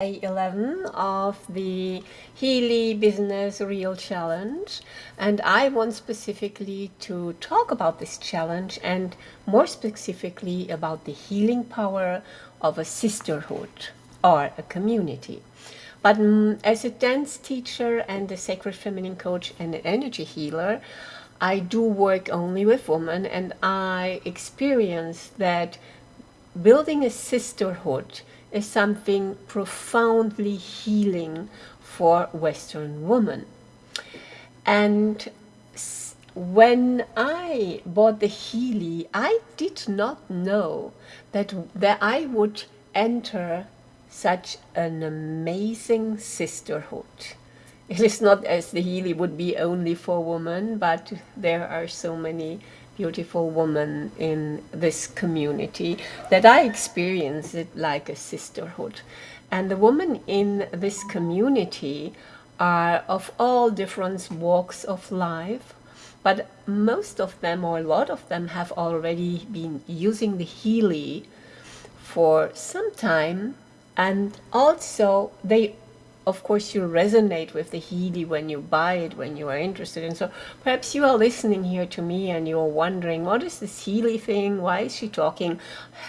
day 11 of the Healy Business Reel Challenge and I want specifically to talk about this challenge and more specifically about the healing power of a sisterhood or a community. But um, as a dance teacher and a sacred feminine coach and an energy healer, I do work only with women and I experience that building a sisterhood is something profoundly healing for Western women. And when I bought the Healy, I did not know that, that I would enter such an amazing sisterhood. It is not as the Healy would be only for women, but there are so many beautiful woman in this community that I experience it like a sisterhood. And the women in this community are of all different walks of life, but most of them or a lot of them have already been using the Healy for some time and also they of course you resonate with the Healy when you buy it, when you are interested. And so perhaps you are listening here to me and you're wondering, what is this Healy thing? Why is she talking?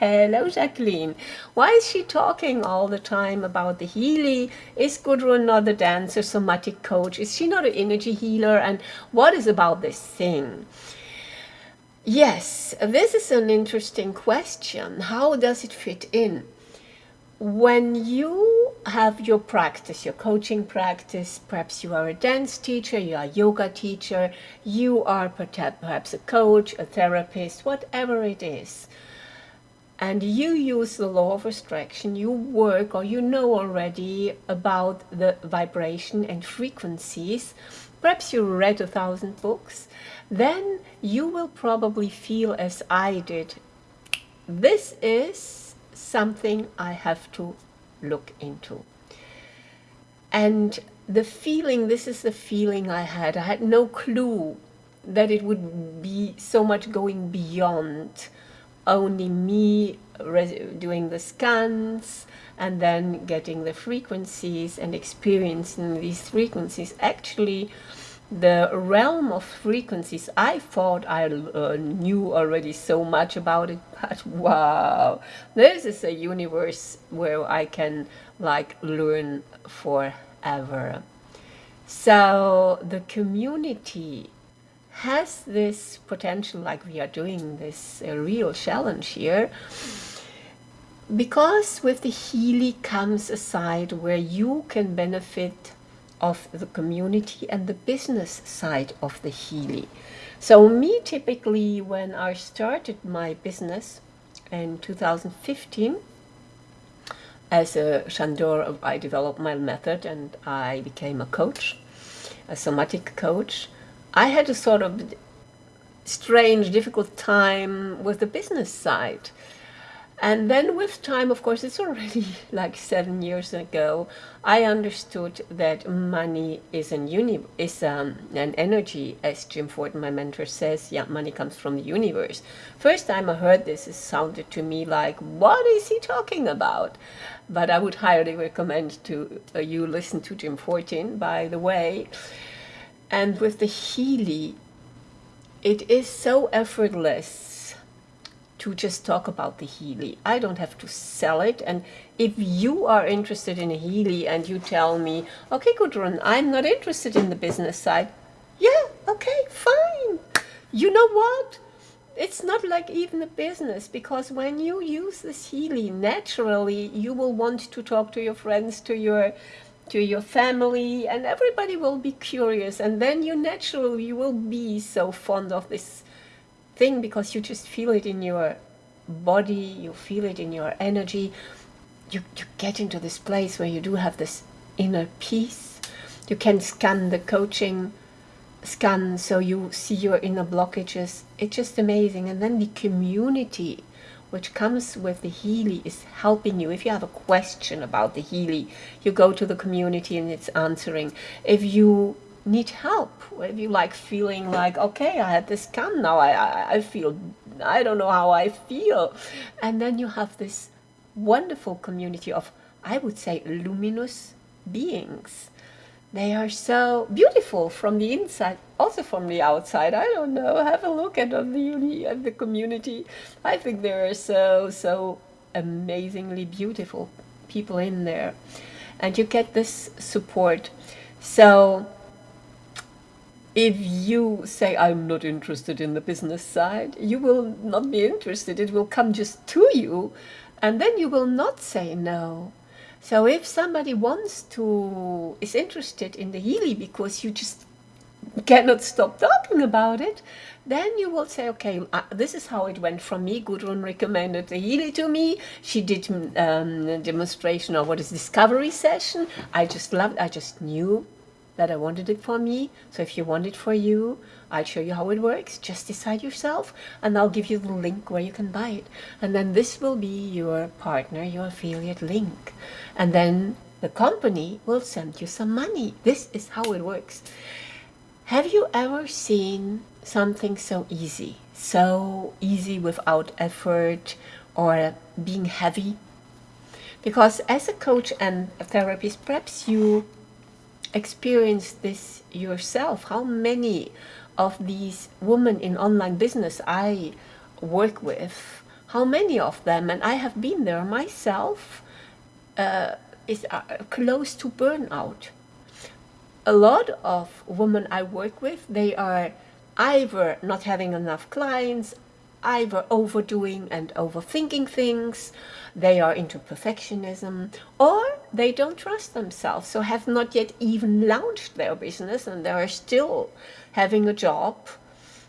Hello, Jacqueline. Why is she talking all the time about the Healy? Is Gudrun not a dancer, somatic coach? Is she not an energy healer? And what is about this thing? Yes, this is an interesting question. How does it fit in? When you have your practice, your coaching practice. Perhaps you are a dance teacher, you are a yoga teacher, you are perhaps a coach, a therapist, whatever it is. And you use the law of attraction, you work or you know already about the vibration and frequencies. Perhaps you read a thousand books. Then you will probably feel as I did. This is something I have to look into. And the feeling, this is the feeling I had. I had no clue that it would be so much going beyond only me doing the scans and then getting the frequencies and experiencing these frequencies. Actually, the realm of frequencies, I thought I uh, knew already so much about it, but wow, this is a universe where I can like learn forever. So the community has this potential, like we are doing this uh, reel challenge here, because with the Healy comes a side where you can benefit of the community and the business side of the Healy. So me typically when I started my business in 2015 as a Shandor I developed my method and I became a coach, a somatic coach. I had a sort of strange difficult time with the business side and then with time, of course, it's already like seven years ago, I understood that money is an uni is um, an energy, as Jim Fortin, my mentor, says. Yeah, money comes from the universe. First time I heard this, it sounded to me like, what is he talking about? But I would highly recommend to uh, you listen to Jim Fortin, by the way. And with the Healy, it is so effortless to just talk about the Healy. I don't have to sell it. And if you are interested in a Healy and you tell me, okay, Gudrun, I'm not interested in the business side. Yeah, okay, fine. You know what? It's not like even a business because when you use this Healy, naturally you will want to talk to your friends, to your to your family and everybody will be curious and then you naturally you will be so fond of this thing because you just feel it in your body, you feel it in your energy. You, you get into this place where you do have this inner peace. You can scan the coaching scan so you see your inner blockages. It's just amazing. And then the community which comes with the Healy is helping you. If you have a question about the Healy, you go to the community and it's answering. If you need help if you like feeling like okay i had this come now I, I i feel i don't know how i feel and then you have this wonderful community of I would say, luminous beings. They are so beautiful from the inside, also from the outside. I don't know. Have a look at the uni at the community. I think there are so so amazingly beautiful people in there, and you get this support. So if you say I'm not interested in the business side, you will not be interested. It will come just to you, and then you will not say no. So if somebody wants to is interested in the Healy because you just cannot stop talking about it, then you will say, okay, uh, this is how it went from me. Gudrun recommended the Healy to me. She did um, a demonstration of what is discovery session. I just loved. I just knew that I wanted it for me. So if you want it for you, I'll show you how it works. Just decide yourself and I'll give you the link where you can buy it. And then this will be your partner, your affiliate link. And then the company will send you some money. This is how it works. Have you ever seen something so easy? So easy without effort or being heavy? Because as a coach and a therapist, perhaps you experience this yourself. How many of these women in online business I work with, how many of them, and I have been there myself, uh, is uh, close to burnout. A lot of women I work with, they are either not having enough clients, either overdoing and overthinking things, they are into perfectionism, or they don't trust themselves, so have not yet even launched their business and they are still having a job,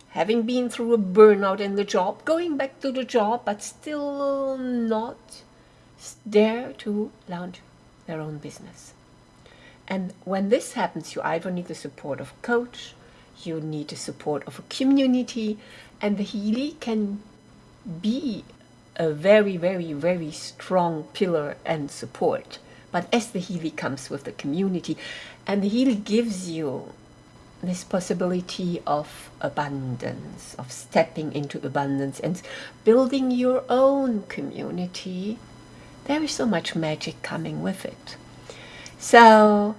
having been through a burnout in the job, going back to the job, but still not dare to launch their own business. And when this happens, you either need the support of a coach, you need the support of a community, and the Healy can be a very, very, very strong pillar and support. But as the Healy comes with the community, and the Healy gives you this possibility of abundance, of stepping into abundance and building your own community, there is so much magic coming with it. So,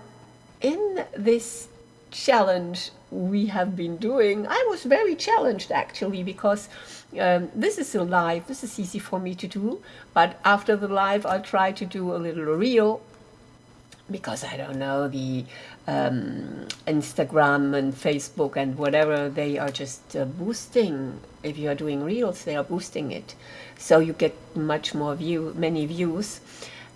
in this challenge we have been doing, I was very challenged actually because um, this is a live, this is easy for me to do, but after the live I'll try to do a little reel because I don't know, the um, Instagram and Facebook and whatever, they are just uh, boosting. If you are doing reels, they are boosting it. So you get much more view, many views.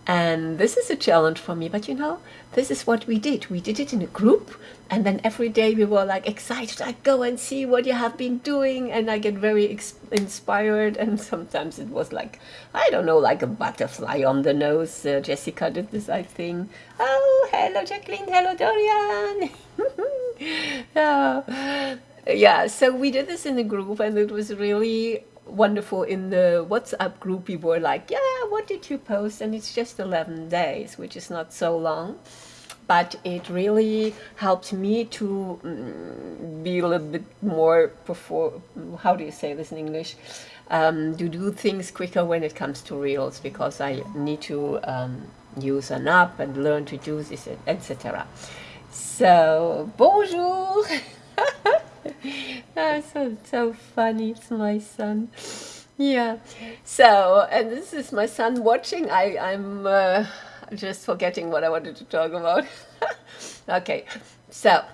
And this is a challenge for me, but you know, this is what we did. We did it in a group, and then every day we were like excited. I go and see what you have been doing, and I get very inspired. And sometimes it was like, I don't know, like a butterfly on the nose. Uh, Jessica did this, I think. Oh, hello, Jacqueline. Hello, Dorian. uh, yeah, so we did this in a group, and it was really wonderful in the WhatsApp group. People were like, yeah, what did you post? And it's just 11 days, which is not so long. But it really helped me to um, be a little bit more, perform how do you say this in English? Um, to do things quicker when it comes to Reels because I need to um, use an app and learn to do this, etc. So, bonjour! That's so, so funny. It's my son. Yeah. So, and this is my son watching. I, I'm uh, just forgetting what I wanted to talk about. okay. So,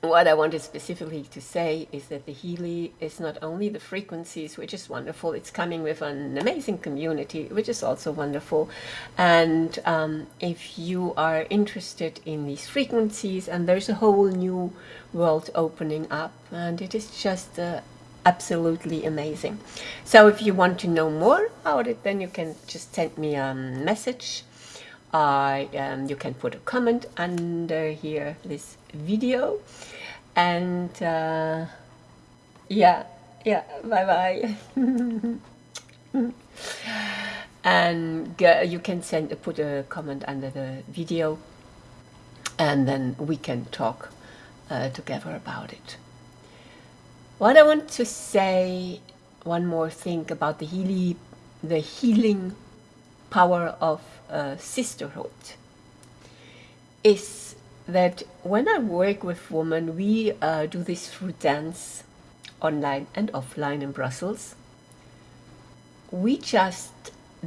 what I wanted specifically to say is that the Healy is not only the frequencies, which is wonderful, it's coming with an amazing community, which is also wonderful. And um, if you are interested in these frequencies, and there's a whole new world opening up, and it is just uh, absolutely amazing. So if you want to know more about it, then you can just send me a message. Uh, um, you can put a comment under here, this video. And uh, yeah yeah bye bye and uh, you can send put a comment under the video and then we can talk uh, together about it. What I want to say one more thing about the healing the healing power of uh, sisterhood is that when I work with women, we uh, do this through dance, online and offline in Brussels. We just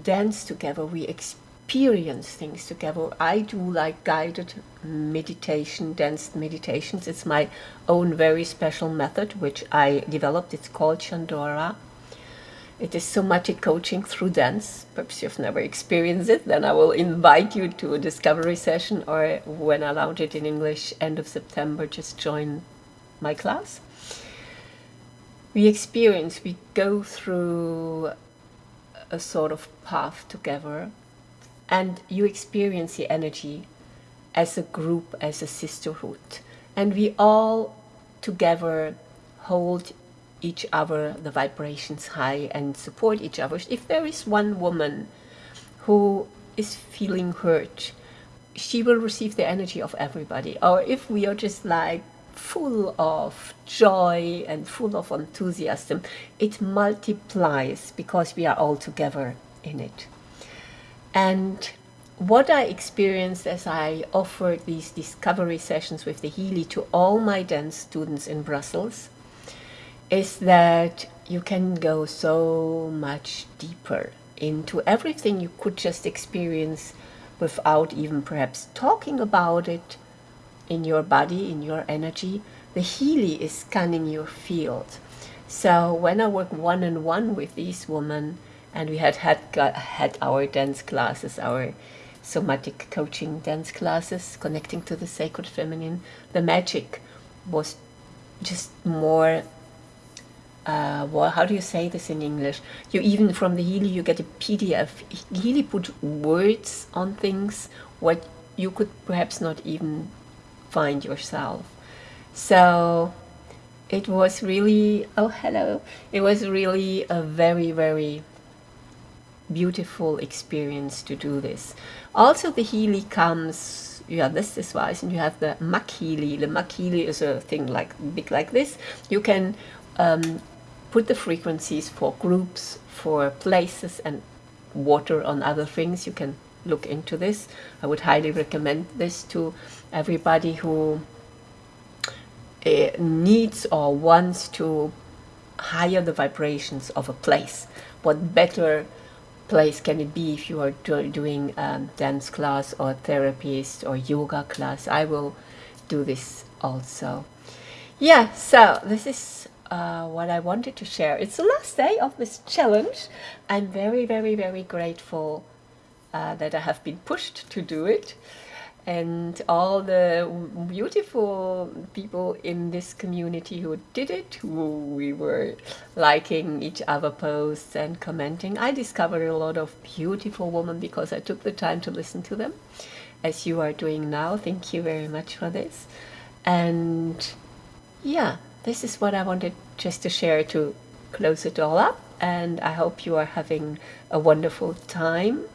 dance together, we experience things together. I do like guided meditation, danced meditations. It's my own very special method, which I developed. It's called Chandora. It is somatic coaching through dance. Perhaps you've never experienced it, then I will invite you to a discovery session or when I launch it in English, end of September, just join my class. We experience, we go through a sort of path together and you experience the energy as a group, as a sisterhood. And we all together hold each other, the vibrations high and support each other. If there is one woman who is feeling hurt, she will receive the energy of everybody. Or if we are just like full of joy and full of enthusiasm, it multiplies because we are all together in it. And what I experienced as I offered these discovery sessions with the Healy to all my dance students in Brussels is that you can go so much deeper into everything you could just experience without even perhaps talking about it in your body, in your energy. The Healy is scanning your field. So when I work one-on-one -on -one with these women, and we had had, had our dance classes, our somatic coaching dance classes, connecting to the sacred feminine, the magic was just more uh, well, how do you say this in English? You even from the Healy, you get a PDF. Healy put words on things what you could perhaps not even find yourself. So it was really, oh hello, it was really a very, very beautiful experience to do this. Also the Healy comes, you have this wise and you have the MagHealy. The MagHealy is a thing like big like this. You can um, put the frequencies for groups, for places and water on other things. You can look into this. I would highly recommend this to everybody who uh, needs or wants to higher the vibrations of a place. What better place can it be if you are do doing um, dance class or therapist or yoga class? I will do this also. Yeah, so this is uh, what I wanted to share. It's the last day of this challenge. I'm very, very, very grateful uh, that I have been pushed to do it. And all the beautiful people in this community who did it, who we were liking each other posts and commenting. I discovered a lot of beautiful women because I took the time to listen to them, as you are doing now. Thank you very much for this. And yeah, this is what I wanted just to share to close it all up and I hope you are having a wonderful time.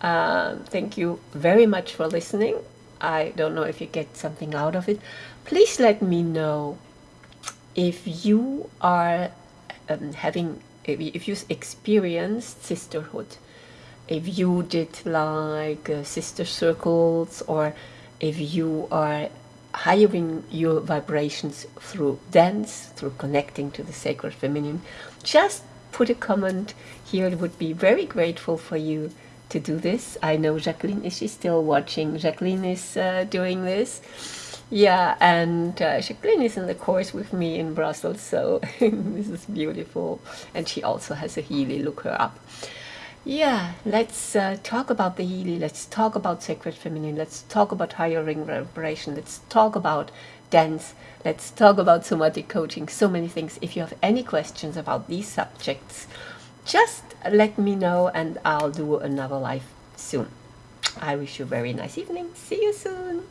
Uh, thank you very much for listening. I don't know if you get something out of it. Please let me know if you are um, having, if you experienced sisterhood, if you did like uh, sister circles or if you are hiring your vibrations through dance, through connecting to the sacred feminine, just put a comment here. It would be very grateful for you to do this. I know Jacqueline, is she still watching? Jacqueline is uh, doing this. Yeah, and uh, Jacqueline is in the course with me in Brussels, so this is beautiful. And she also has a Healy, look her up. Yeah, let's uh, talk about the Healy. Let's talk about sacred feminine. Let's talk about higher ring vibration. Let's talk about dance. Let's talk about somatic coaching. So many things. If you have any questions about these subjects, just let me know and I'll do another live soon. I wish you a very nice evening. See you soon.